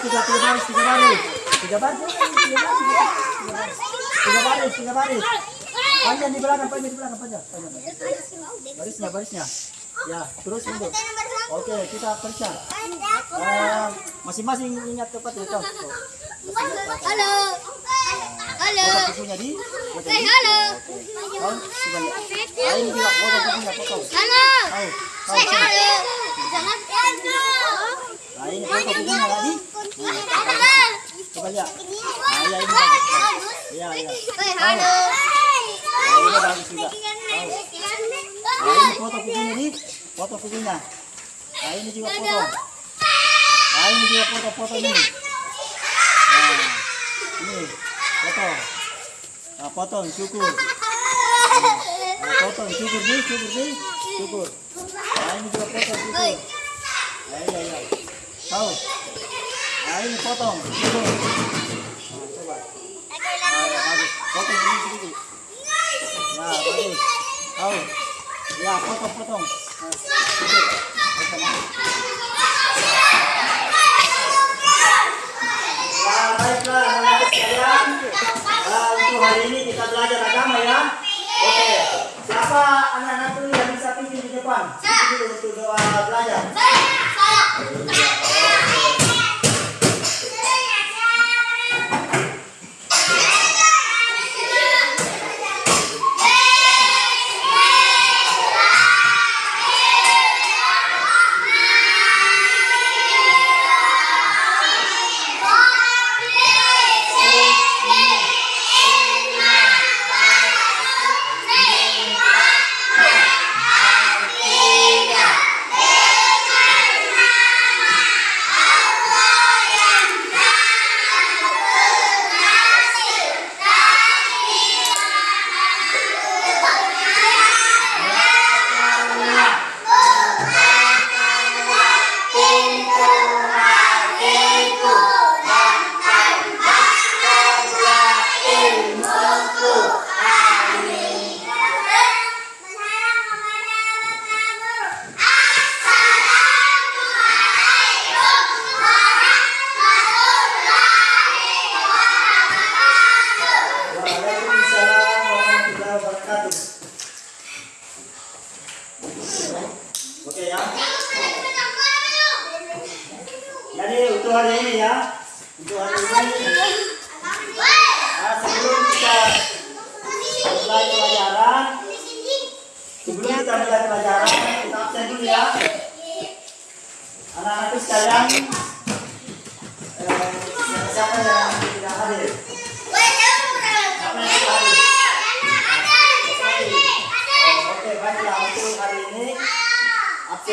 tiga, tiga baris, tiga baris. Tiga baris, tiga baris, tiga baris. Panjang di belakang, panjang di belakang, panjang. panjang. Barisnya, barisnya. Ya, terus mundur. Oke, kita. Eh, masing-masing ingat tepat ya, Tom. Halo. Halo. Foto kukunya di. foto halo. Kau, sudah. Ah, ini juga foto kukunya, potong. Halo. Halo. Jangan Nah, ini foto kukunya tadi. Coba lihat. Nah, ya ini bagus. Iya, iya. Hey, halo. Nah, ini bagus juga. Kau. Nah, ini foto kukunya di. Foto kukunya. Nah, ini juga foto. Nah, ini juga foto-foto ini. Nah, ini foto. Nah, potong, syukur. Nah, potong, syukur nih, syukur nih, syukur. Nah, ini juga potong, syukur. Nah, iya, iya. Tahu. Nah, ini potong. Nah, coba. Nah, ya. Potong ini. Nah. Tahu. Ya, potong, potong. Nah, syukur. Potong. Ya, baiklah anak-anak sekalian. Nah, untuk hari ini kita belajar agama ya. Oke. Siapa anak-anak dulu yang bisa pimpin di depan? Untuk doa belajar. Waalaikumsalam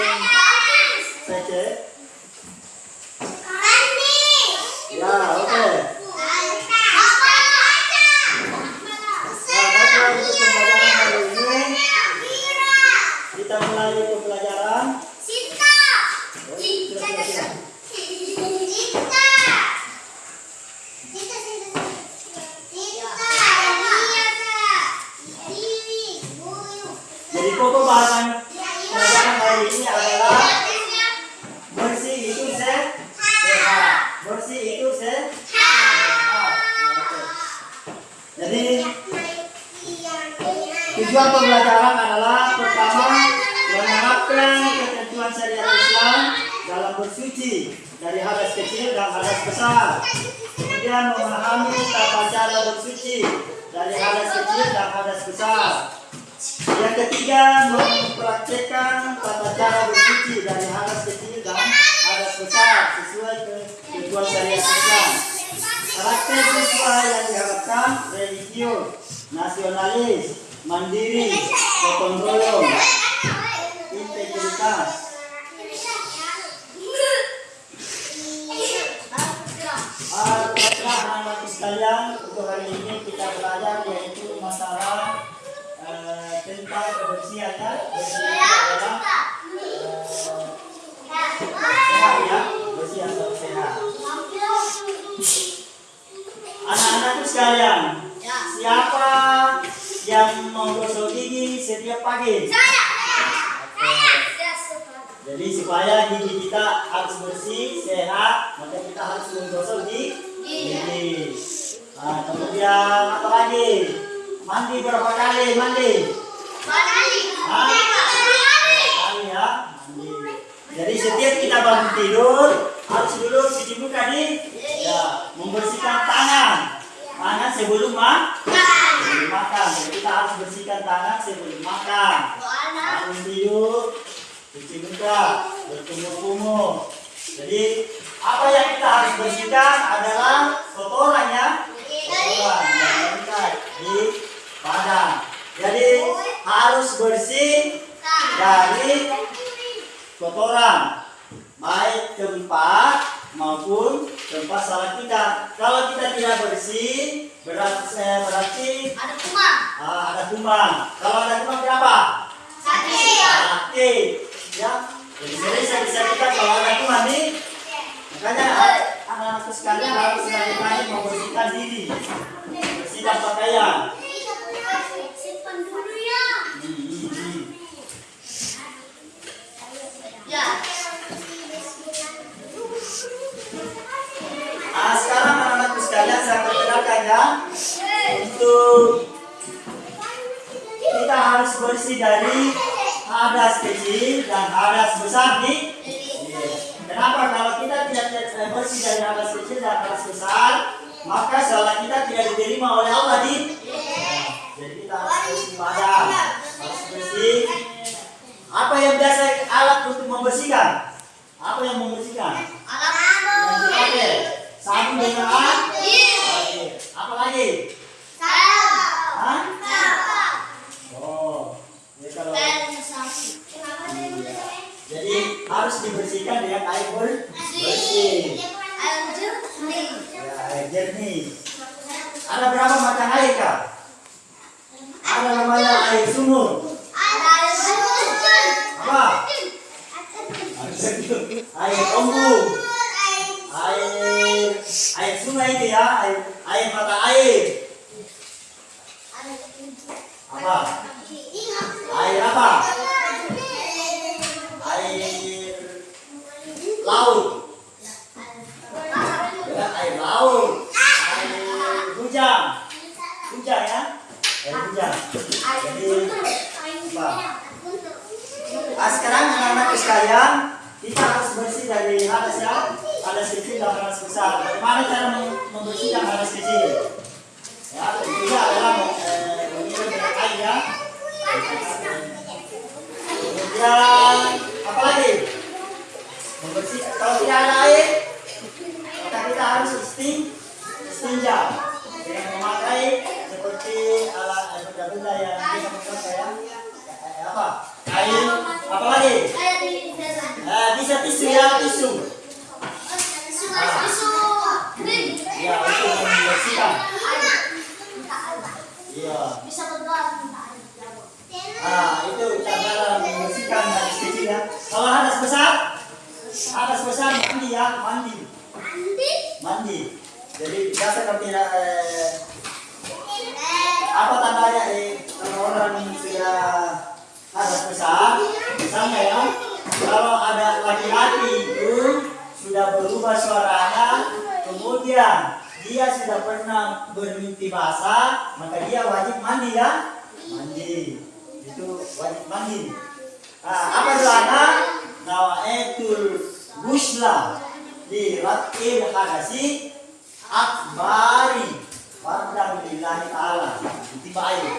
absen saja. praktekkan tata cara berpikir dari halus kecil dan halus besar sesuai ketentuan syariat Islam. Karakter siswa yang diharapkan religius, nasionalis, mandiri, gotong royong, integritas. Alhamdulillah, anak-anak sekalian, untuk hari ini kita belajar yaitu masalah eh, tentang kebersihan ya. Bersih itu adalah eh, sehat ya, bersih sehat. Anak-anakku sekalian, siapa yang mau gosok gigi setiap pagi? Oke. Jadi supaya gigi kita harus bersih, sehat, maka kita harus menggosok gigi. gigi. Nah, kemudian apa lagi? Mandi berapa kali? Mandi? Hah? Kali ya, mandi. Jadi setiap kita bangun tidur harus dulu cuci muka di ya, membersihkan tangan. Tangan sebelum ma sebelum makan. Jadi kita harus bersihkan tangan sebelum makan. Bangun tidur, cuci muka, berkumur-kumur. Jadi apa yang kita harus bersihkan adalah kotoran ya, kotoran yang mengikat di badan. Jadi harus bersih dari kotoran baik tempat maupun tempat salah kita. Kalau kita tidak bersih berarti, berarti ah, ada kuman. Kalau ada kuman kenapa? Sakit. Ya. Jadi sering bisa kita kalau ada kuman nih. Makanya anak-anakku sekalian harus rajin-rajin membersihkan diri. Bersihkan pakaian. Hmm, hmm, hmm. Ah, sekarang anak-anakku sekalian saya perkenalkan ya. Untuk kita harus bersih dari hadas kecil dan hadas besar di Kenapa? Kalau kita tidak bersih dari hadas kecil dan hadas besar maka salah kita tidak diterima oleh Allah di jadi kita harus badan harus bersih. Apa yang biasa alat untuk membersihkan? Apa yang membersihkan? Dipakai sabun dengan air apa lagi? Hah? oh ya kalau jadi harus dibersihkan dengan air ber- bersih. Ya, air jernih. Ada berapa macam air kak ada namanya air sumur apa? Air embung air air sungai itu ya air air mata air apa air apa air laut ya, air laut air hujan hujan ya air hujan jadi apa Ah, sekarang anak-anak sekalian, kita harus bersih dari hadas ya, hadas kecil dan hadas besar. Bagaimana cara mem- membersihkan hadas kecil? Ya, tentunya adalah eh, mengirim dengan air ya. Kemudian apa lagi? Membersih. Kalau tidak ada air, maka kita harus isting, istinja dengan memakai seperti alat eh, benda-benda yang kita pakai ya. Eh, eh, apa? Air. Apa lagi? Eh, bisa tisu ya, tisu. Ya, untuk membersihkan. Iya. Ah, itu cara membersihkan hadas kecil ya. Hadas besar, hadas besar mandi ya, mandi, mandi. Jadi biasa kalau tidak eh, apa tandanya eh, kalau orang sudah hadas besar, misalnya ya, kalau ada laki-laki itu sudah berubah suaranya, kemudian dia sudah pernah bermimpi basah, maka dia wajib mandi ya, mandi. Itu wajib mandi. Nah, apa doanya? Nawaetul busla di ratil hadasi akbari fardam lillahi ta'ala. Itu baik.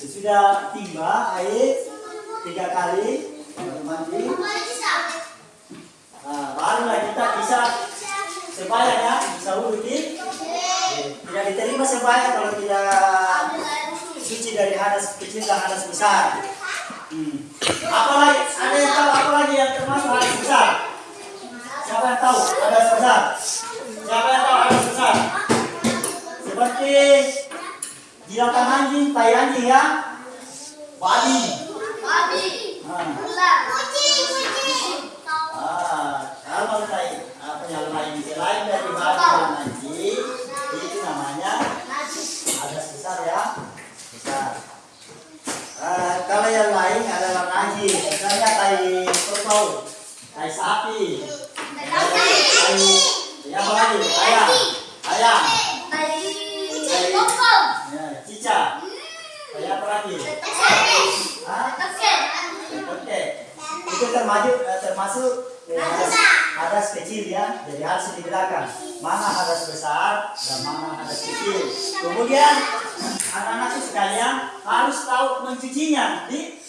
Sesudah timba air tiga kali mandi. Nah, barulah kita bisa sebayang ya, bisa wudhu tidak diterima sebayang kalau tidak suci dari hadas kecil dan hadas besar. Hmm. Apalagi ada yang tahu apa lagi yang termasuk hadas besar? Siapa yang tahu hadas besar? Siapa yang tahu hadas besar? Seperti jilakan anjing, tai anjing ya. Babi. Babi. Ular. Kucing, kucing. Ah, kalau tai apa yang lain selain dari babi dan anjing, itu namanya hadas besar ya. Besar. Ah, kalau yang lain adalah najis, misalnya tai kerbau, tai sapi, tai ya apa lagi? Ayam, ayam, bokong. ya, cicak, tai apa lagi? Hah? Oke, itu termasuk eh, termasuk eh, hadas, hadas kecil ya, jadi harus dibedakan mana hadas besar dan mana hadas kecil. Kemudian anak-anak sekalian harus tahu mencucinya. Di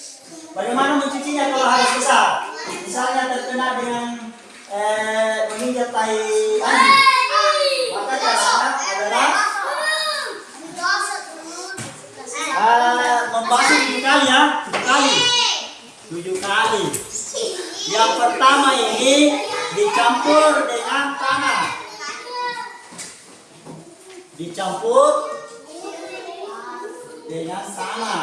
bagaimana mencucinya kalau hadas besar? Misalnya terkena dengan eh, menginjak tai anjing, maka caranya adalah eh, membasuh tujuh kali ya, tujuh kali, tujuh kali. Yang pertama ini dicampur dengan tanah. Dicampur dengan tanah.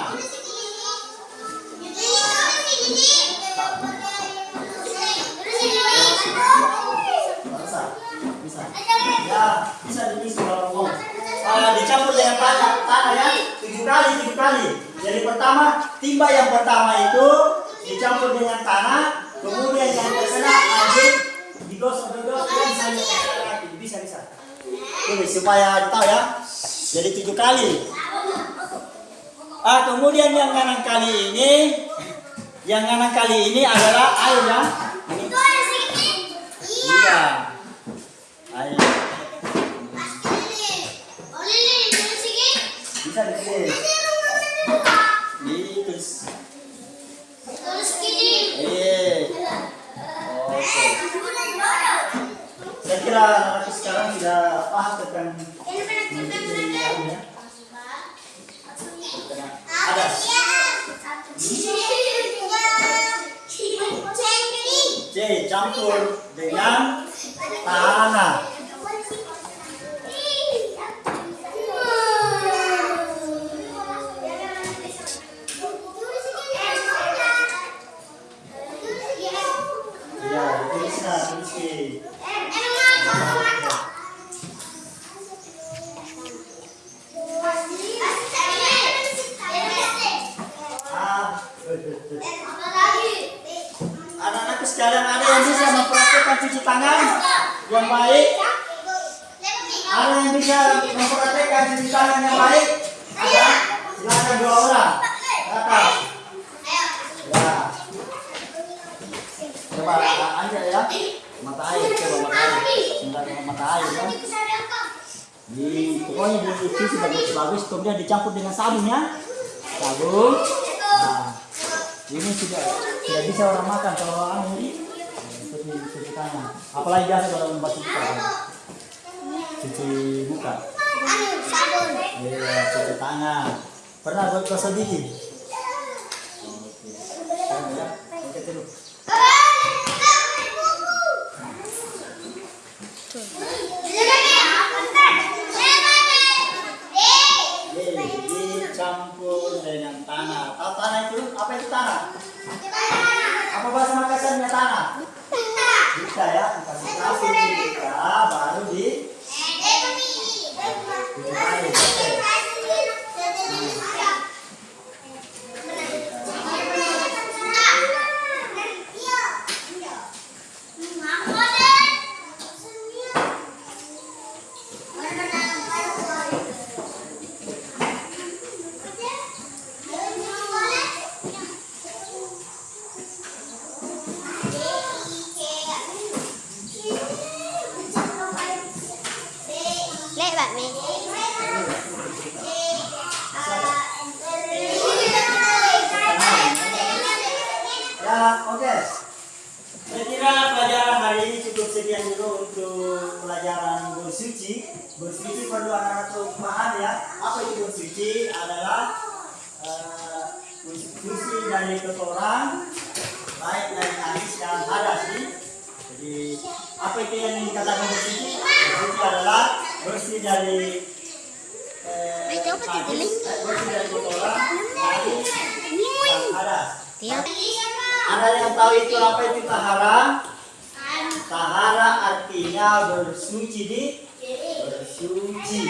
Bisa, bisa. Ya, bisa kalau mau. Ah, dicampur dengan tanah, tanah ya, tujuh kali, tujuh kali. Jadi pertama, timba yang pertama itu dicampur dengan tanah, kemudian yang terkena anjing digosok digosok dan saya lagi. Bisa bisa. Ini supaya tahu ya. Jadi tujuh kali. Ah, kemudian yang kanan kali ini, yang kanan kali ini adalah air ya. Ini iya. Air. Bisa ditulis. Ditulis. Eh. Oke. Saya kira anak sekarang sudah paham tentang mencuci air ya. Tentang hadas. C campur dengan tanah. Ya, tulis nah, tulis ke. Ah, betul, betul. Anak-anakku sekalian ada yang bisa mempraktekkan cuci tangan yang baik? Ada yang bisa mempraktekkan cuci tangan yang baik? Ada? Silakan dua orang. Kakak. Ya. Coba aja ya. Mata air, coba mata air. Sebentar dengan mata air ya. Di, pokoknya dicuci bagus-bagus, kemudian dicampur dengan sabun ya. Sabun. Nah, ini sudah tidak bisa orang makan kalau orang ini cuci cuci tangan. Apalagi biasa kalau membasuh muka. kan. Cuci muka. Iya, cuci tangan. Pernah buat gosok gigi? Oke. Sekarang ya, oke dulu. Ye, dicampur dengan tanah. Tahu tanah itu apa itu tanah? Apa bahasa Makassarnya tanah? Bisa ya, dikasih sabun kita baru di cuci air. Oke. Lek bạn mình. Ya, oke. Saya kira pelajaran hari ini cukup sekian dulu untuk pelajaran bersuci. Bersuci perlu anak-anak tahu paham ya. Apa itu bersuci? Adalah eh, bersuci dari kotoran, baik dari najis dan hadas. Jadi apa itu yang dikatakan bersuci? bersuci adalah bersih dari eh, Ay, coba najis, titiling. eh, bersih dari kotoran, najis, dan hadas. Tiap. Ada yang tahu itu apa itu tahara? Tahara artinya bersuci di bersuci.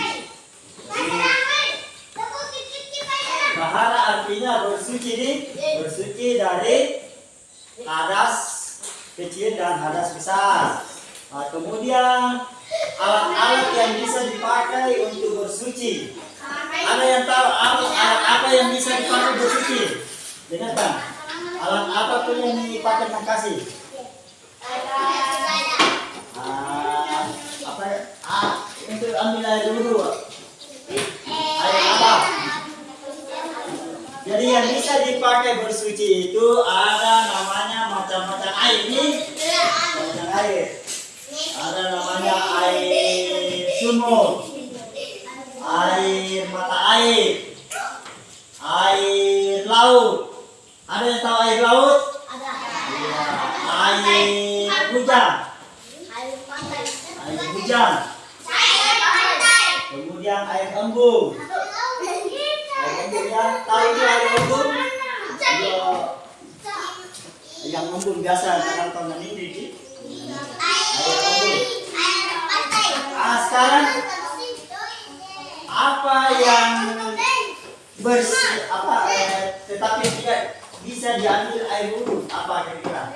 Tahara artinya bersuci di bersuci dari hadas kecil dan hadas besar. Nah, kemudian alat-alat yang bisa dipakai untuk bersuci. Ada yang tahu alat, alat apa yang bisa dipakai bersuci? Dengarkan. Alat apa pun yang dipakai makasih? Ah, apa? Ah, untuk ambil air dulu. Air apa? Jadi yang bisa dipakai bersuci itu ada namanya macam-macam air nih. Macam air. Ada namanya air sumur, air mata air, air laut. Ada yang tahu air laut? Iya. Air hujan, air hujan. Kemudian air embung. Air embung ya, tahu itu air embung? Iya. Yang embung biasa kadang tahun ini di air embung. Ah, sekarang apa yang bersih apa eh, tetapi tidak bisa diambil air wudhu apa kira-kira?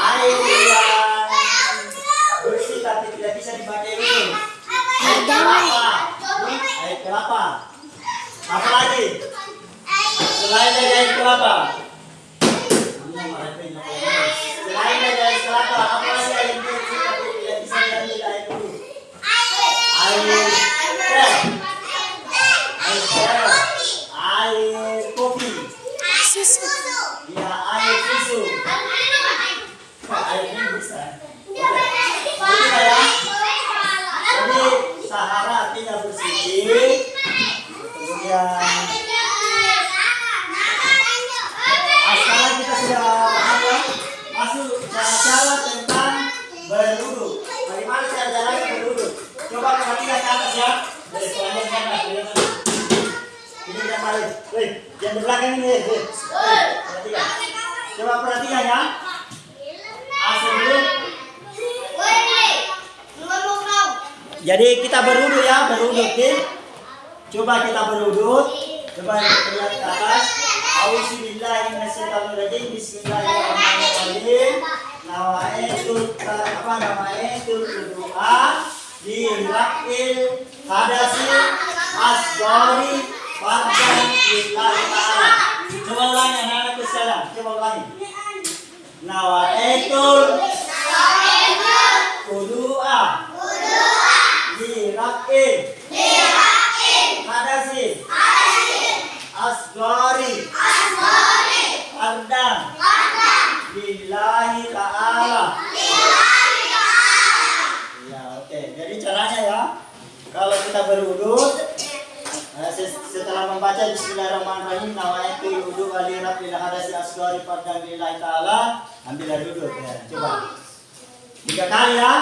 Air bersih tapi tidak bisa dipakai wudhu. Air kelapa. Air kelapa. Apa lagi? Selain dari air kelapa. Selain dari air kelapa, apa lagi air bersih tapi tidak bisa diambil air wudhu? Air teh, air teh, air kopi, ya air susu. Air ini bisa. Jadi sahara artinya bersuci. Kemudian ah, sekarang kita sudah paham ya masuk cara-cara tentang berwudu. Bagaimana cara-cara berwudu? Coba perhatikan ke atas ya. Dari selanjutnya ke atas, lihat atas. Ini yang paling. Wih, yang di belakang ini. Wih, wih, perhatikan. Coba perhatikan ya. Ah, sebelum Jadi kita berwudu oke. Coba kita berwudu. Coba lihat ke atas. Auzubillahi minasyaitonirrajim. Bismillahirrahmanirrahim. Nawaitu apa nawaitu doa di rakil hadasil asgori fardan lillahi ta'ala. Coba ulangi anak-anakku sekarang. Coba ulangi. Nawaitu Kudu'a Dirakin Hadasin Asgari Ardam Lillahi ta'ala Ya oke Jadi caranya ya Kalau kita berwudu eh, se- setelah membaca Bismillahirrahmanirrahim nawaitu wudu wali rabbil hadasi asgari fardhan lillahi ta'ala ambil air wudu ya coba tiga kali ya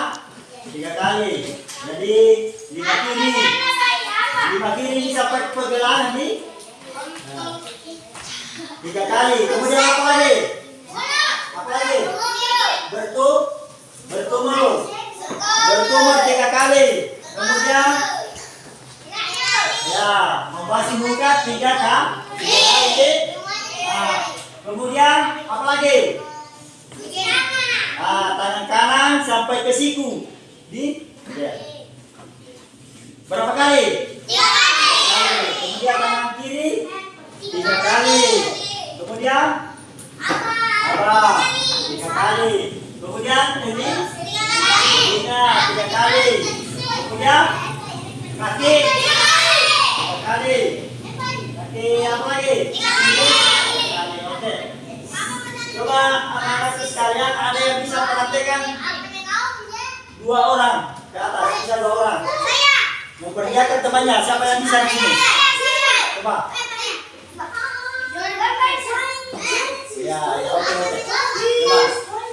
tiga kali jadi lima kiri lima kiri ini sampai pergelangan nih Nah, tiga kali kemudian apa lagi apa lagi bertum bertumur bertumur tiga kali kemudian ya membasuh muka tiga kan tiga kali Nah, kemudian apa lagi Ah, tangan kanan sampai ke siku. Di ya. Berapa kali? Kali. Kemudian tangan kiri tiga kali. Kemudian apa? Tiga kali. Kemudian ini tiga tiga kali. Kemudian kaki tiga kali. Kaki apa lagi? Tiga kali. Oke. Coba anak-anak sekalian ada yang bisa praktekkan dua orang ke atas bisa dua orang memperlihatkan temannya siapa yang bisa di sini coba ya Ya, ya, oke, oke. Coba.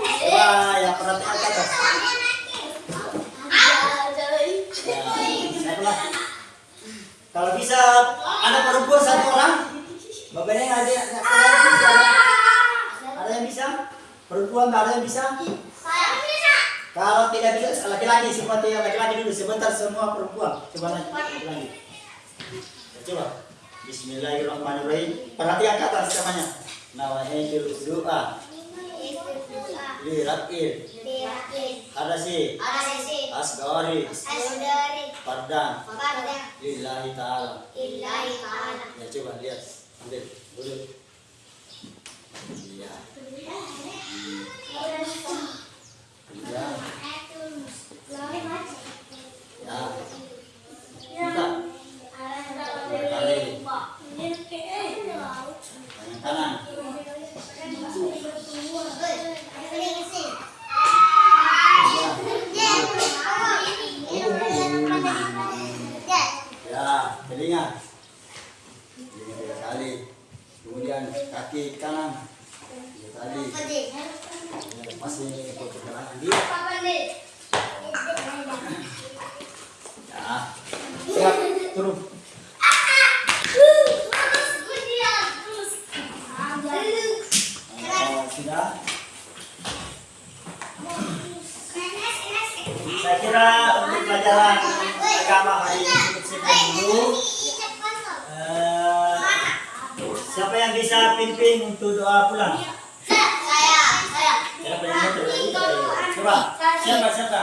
Coba yang perhatian ke atas. Ya, satu lah. Kalau bisa ada perempuan satu orang, bapaknya ada ada yang bisa. Ada yang bisa? Perempuan ada yang bisa? Kalau tidak bisa laki-laki seperti yang laki-laki dulu sebentar semua perempuan. Coba lagi. lagi. Coba. Bismillahirrahmanirrahim. Perhatikan kata namanya. Namanya doa. Liratil. Ada sih. Asgari. Padang. Lillahi ta'ala. Ya coba lihat. Lihat. Dulu. Iya. Iya. Ya. Kanan. Ya, kali. Kemudian kaki kanan. Masih perjalanan dia. Ya. Siap, turun. Oh, sudah. Saya kira untuk pelajaran agama hari ini cukup sekian dulu. Eh, siapa yang bisa pimpin untuk doa pulang? Siapa?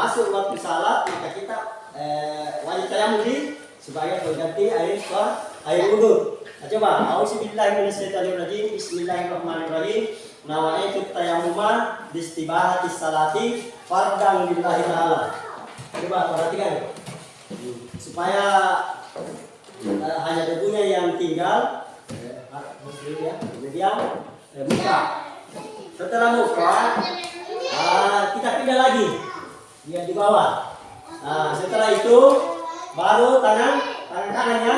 Masuk waktu salat, maka kita eh, wajib tayamum di sebagai pengganti air sah- air wudhu. Nah, coba, Auzubillahiminasyaitonirrajim. Bismillahirrahmanirrahim. Nawaitu tayamuman bistibahati salati fardang lillahi ta'ala. Coba perhatikan supaya eh, hanya debunya yang tinggal eh, ya, kemudian eh, muka setelah muka ah, kita pindah lagi dia di bawah. Nah, setelah itu baru tangan tangan kanannya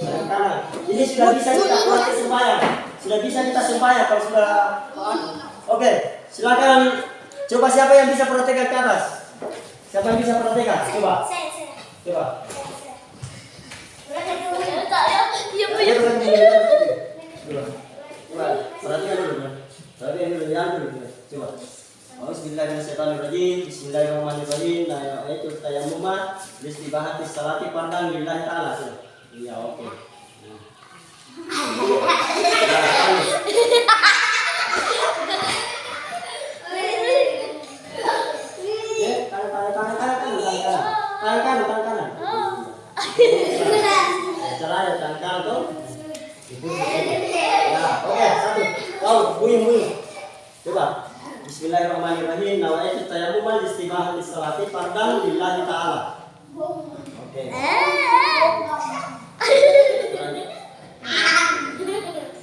tangan kanan. Ini sudah bisa kita praktek sembahyang. Sudah bisa kita sembahyang kalau sudah oke silakan. Coba siapa yang bisa praktekkan ke atas? Siapa yang bisa praktekkan coba. Coba. Ayo, bukan ini, Coba. Coba, perhatikan dulu, Bro. Perhatikan dulu, lihat dulu, Bro. Coba. Bismillahirrahmanirrahim. Bismillahirrahmanirrahim. Nah, itu tayammuma bistibahati salati pandang lillahi ta'ala. Iya, oke. Nah. Ya. Ya. Iya. Ya. Ya. Oke, satu. Coba. Bismillahirrahmanirrahim. Nawaitu tayammuman istibahan lisalati fardhan lillahi ta'ala. Oke.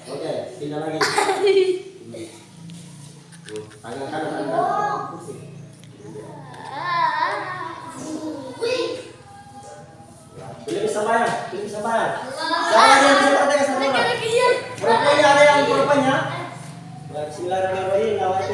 Oke, pindah lagi. Hmm. Tangan kanan, tangan kanan. Pusing. Pilih kesabaran, pilih kesabaran. Siapa yang bisa praktek kesabaran? Rupanya ada yang rupanya. Ya, Bismillahirrahmanirrahim. Nawaitu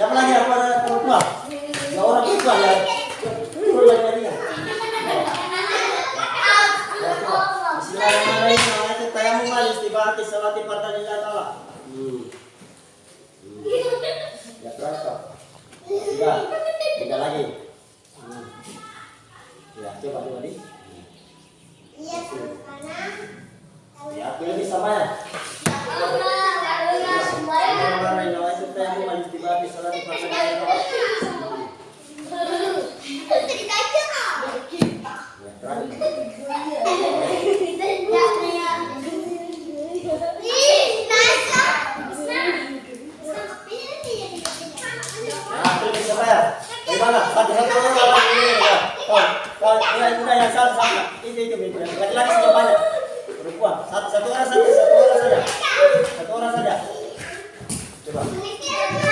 Ya. Siapa lagi yang pada? Ya orang perempuan ya. Ya. Ya, salati lillahi ta'ala. Hmm. Hmm. Ya. Sudah. Tiga lagi. Hmm. Ya, coba coba di. Ya, bisa banyak. Bismillahirrahmanirrahim. Nawaitu tayammuman Satu satu orang satu satu orang saja. Satu orang saja.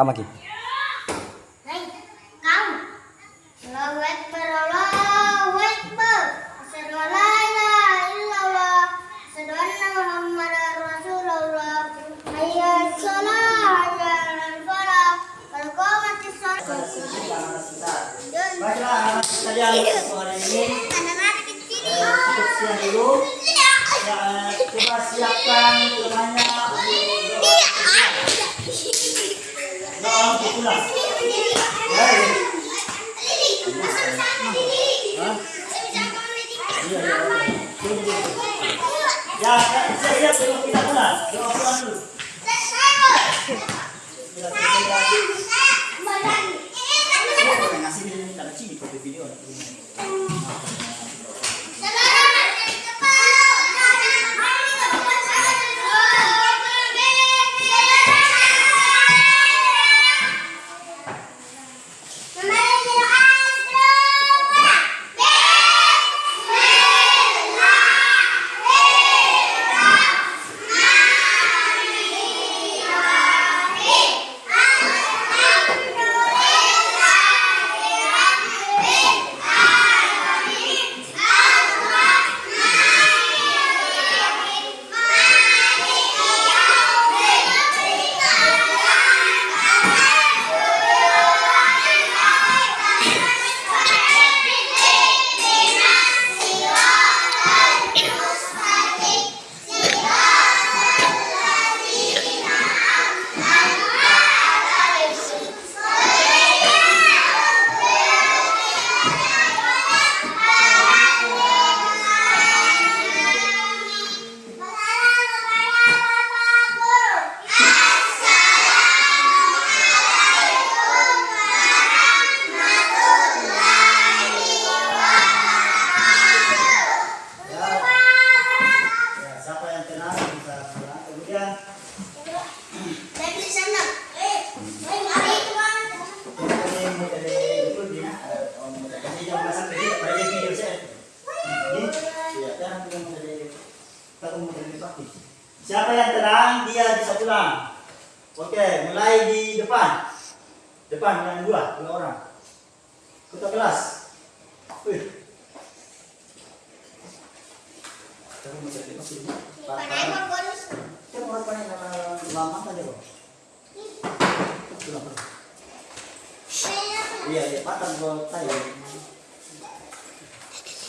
Kamu lagi.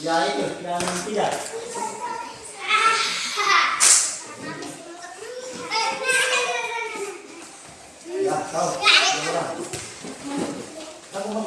Ya itu, yang tidak. Ya, kau. Kamu mau?